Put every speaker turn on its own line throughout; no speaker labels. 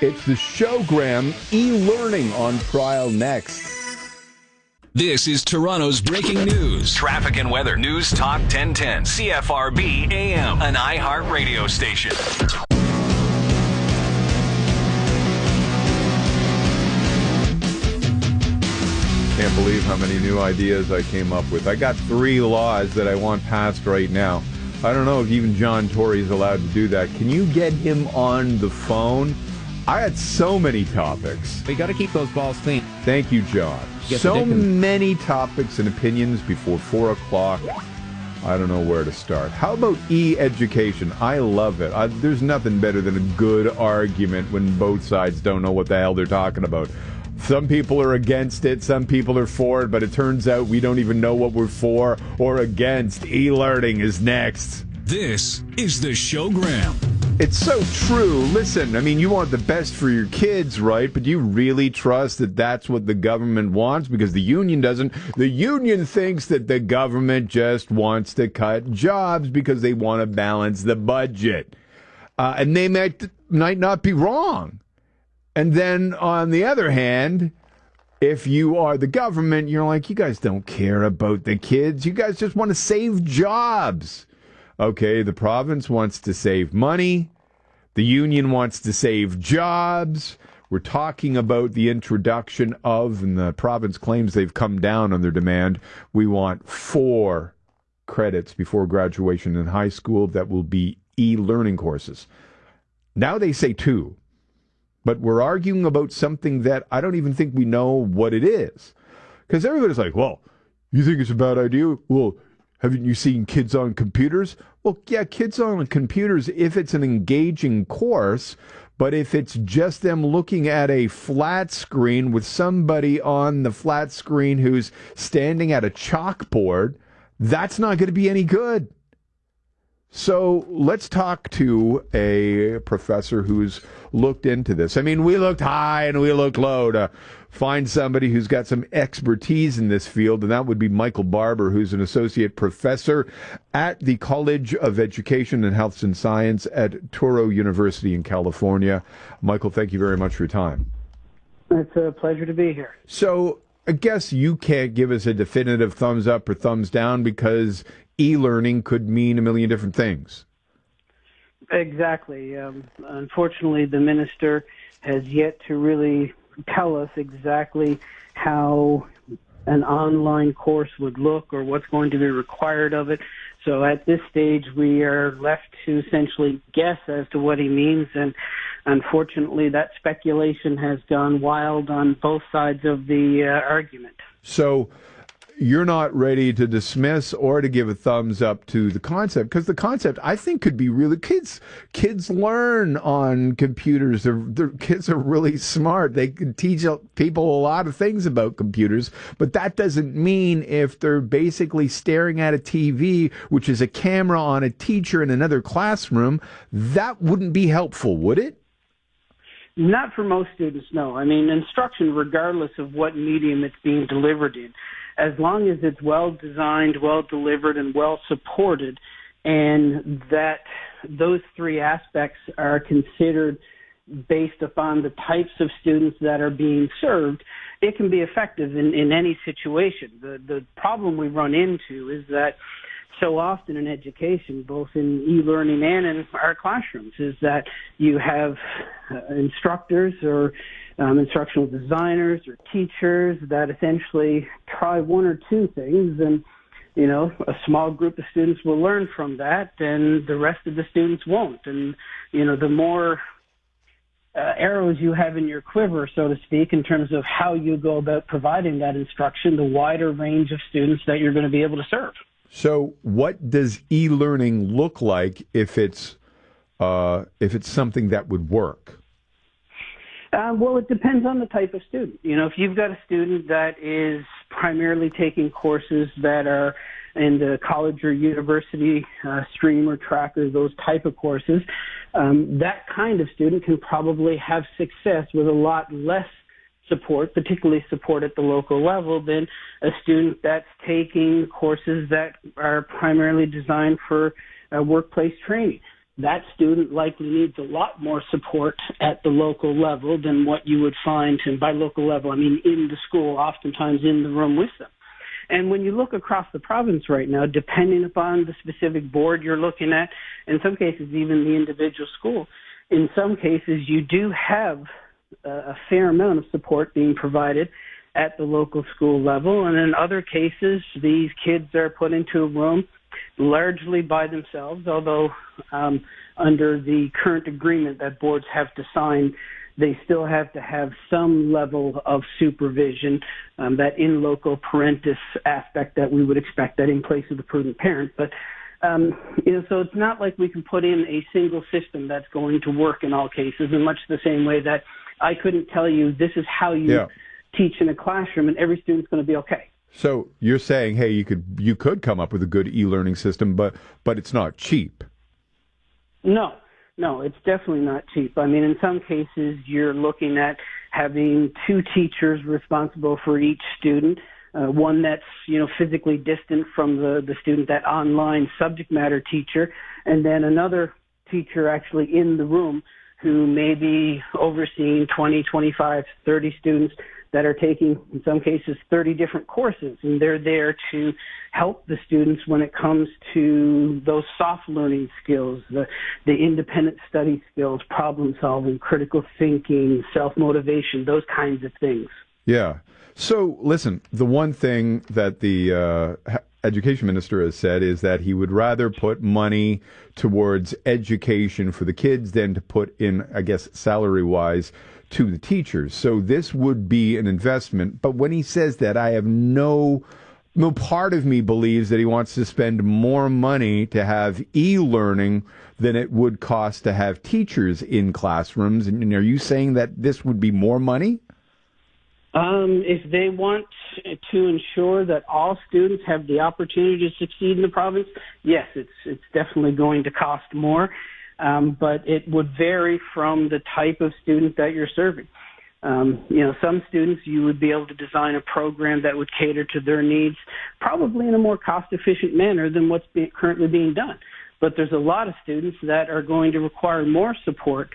It's the showgram e-learning on trial next.
This is Toronto's breaking news.
Traffic and weather. News Talk 1010. CFRB AM. An iHeart radio station.
Can't believe how many new ideas I came up with. I got three laws that I want passed right now. I don't know if even John Tory is allowed to do that. Can you get him on the phone? I had so many topics.
We got to keep those balls clean.
Thank you, John.
Get
So many topics and opinions before four o'clock. I don't know where to start. How about e-education? I love it. I, there's nothing better than a good argument when both sides don't know what the hell they're talking about. Some people are against it, some people are for it, but it turns out we don't even know what we're for or against. E-learning is next.
This is the showgram.
It's so true. Listen, I mean, you want the best for your kids, right? But do you really trust that that's what the government wants? Because the union doesn't. The union thinks that the government just wants to cut jobs because they want to balance the budget. Uh, and they might, might not be wrong. And then on the other hand, if you are the government, you're like, you guys don't care about the kids. You guys just want to save jobs. Okay, the province wants to save money. The union wants to save jobs. We're talking about the introduction of, and the province claims they've come down on their demand. We want four credits before graduation in high school that will be e learning courses. Now they say two, but we're arguing about something that I don't even think we know what it is. Because everybody's like, well, you think it's a bad idea? Well, haven't you seen kids on computers? Well, yeah, kids on computers if it's an engaging course, but if it's just them looking at a flat screen with somebody on the flat screen who's standing at a chalkboard, that's not going to be any good. So let's talk to a professor who's looked into this. I mean, we looked high and we looked low to find somebody who's got some expertise in this field, and that would be Michael Barbour, who's an associate professor at the College of Education and Health and Science at Touro University in California. Michael, thank you very much for your time.
It's a pleasure to be here.
So I guess you can't give us a definitive thumbs up or thumbs down because e-learning could mean a million different things.
Exactly. Um, unfortunately, the minister has yet to really tell us exactly how an online course would look or what's going to be required of it. So at this stage, we are left to essentially guess as to what he means. And unfortunately, that speculation has gone wild on both sides of the uh, argument.
So you're not ready to dismiss or to give a thumbs up to the concept because the concept I think could be really kids kids learn on computers. They're, they're, kids are really smart. They can teach people a lot of things about computers but that doesn't mean if they're basically staring at a TV which is a camera on a teacher in another classroom that wouldn't be helpful would it?
Not for most students, no. I mean, instruction, regardless of what medium it's being delivered in, as long as it's well designed, well delivered, and well supported, and that those three aspects are considered based upon the types of students that are being served, it can be effective in, in any situation. The, the problem we run into is that so often in education, both in e-learning and in our classrooms, is that you have uh, instructors or um, instructional designers or teachers that essentially try one or two things and you know, a small group of students will learn from that and the rest of the students won't. And, you know, the more uh, arrows you have in your quiver, so to speak, in terms of how you go about providing that instruction, the wider range of students that you're going to be able to serve.
So, what does e-learning look like if it's uh, if it's something that would work?
Uh, well, it depends on the type of student. You know, if you've got a student that is primarily taking courses that are in the college or university uh, stream or track or those type of courses, um, that kind of student can probably have success with a lot less support, particularly support at the local level, than a student that's taking courses that are primarily designed for uh, workplace training. That student likely needs a lot more support at the local level than what you would find, and by local level, I mean in the school, oftentimes in the room with them. And when you look across the province right now, depending upon the specific board you're looking at, in some cases even the individual school, in some cases you do have a fair amount of support being provided at the local school level. And in other cases, these kids are put into a room largely by themselves, although um, under the current agreement that boards have to sign, they still have to have some level of supervision, um, that in loco parentis aspect that we would expect that in place of the prudent parent. But um, you know, so it's not like we can put in a single system that's going to work in all cases, in much the same way that I couldn't tell you this is how you yeah. teach in a classroom and every student's going to be okay.
So you're saying, hey, you could you could come up with a good e-learning system, but but it's not cheap.
No, no, it's definitely not cheap. I mean, in some cases, you're looking at having two teachers responsible for each student. Uh, one that's you know physically distant from the the student, that online subject matter teacher, and then another teacher actually in the room who may be overseeing 20, 25, 30 students that are taking, in some cases, 30 different courses, and they're there to help the students when it comes to those soft learning skills, the, the independent study skills, problem solving, critical thinking, self motivation, those kinds of things.
Yeah. So, listen, the one thing that the uh, education minister has said is that he would rather put money towards education for the kids than to put in, I guess, salary wise to the teachers. So this would be an investment. But when he says that, I have no no part of me believes that he wants to spend more money to have e-learning than it would cost to have teachers in classrooms. And are you saying that this would be more money?
Um, if they want to ensure that all students have the opportunity to succeed in the province, yes, it's it's definitely going to cost more um, but it would vary from the type of student that you're serving. Um, you know, some students you would be able to design a program that would cater to their needs, probably in a more cost-efficient manner than what's be- currently being done. But there's a lot of students that are going to require more support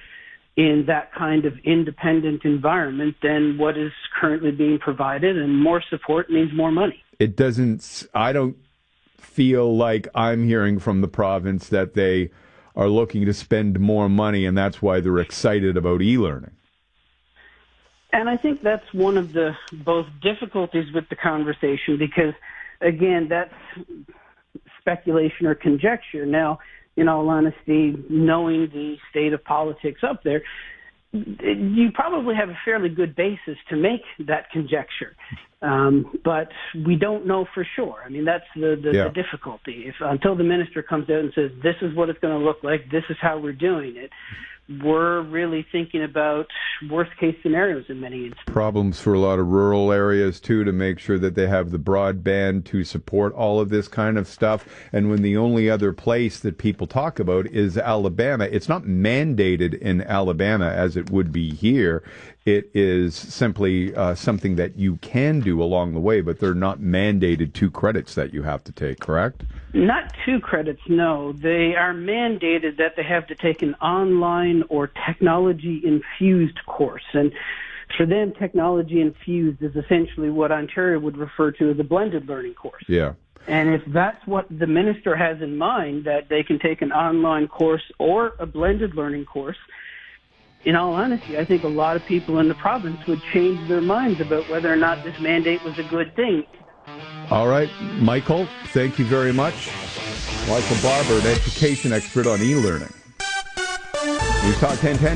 in that kind of independent environment than what is currently being provided, and more support means more money.
It doesn't. I don't feel like I'm hearing from the province that they are looking to spend more money, and that's why they're excited about e-learning.
And I think that's one of the both difficulties with the conversation because, again, that's speculation or conjecture. Now, in all honesty, knowing the state of politics up there, you probably have a fairly good basis to make that conjecture. Um, but we don't know for sure. I mean, that's the, the, yeah. the difficulty. If until the minister comes out and says, this is what it's going to look like, this is how we're doing it, we're really thinking about worst case scenarios in many instances.
Problems for a lot of rural areas too to make sure that they have the broadband to support all of this kind of stuff. And when the only other place that people talk about is Alabama, it's not mandated in Alabama as it would be here. It is simply uh, something that you can do along the way, but they're not mandated two credits that you have to take, correct?
Not two credits, no. They are mandated that they have to take an online or technology infused course. And for them, technology infused is essentially what Ontario would refer to as a blended learning course.
Yeah.
And if that's what the minister has in mind, that they can take an online course or a blended learning course, in all honesty, I think a lot of people in the province would change their minds about whether or not this mandate was a good thing.
All right, Michael, thank you very much. Michael Barbour, an education expert on e-learning. News Talk 1010.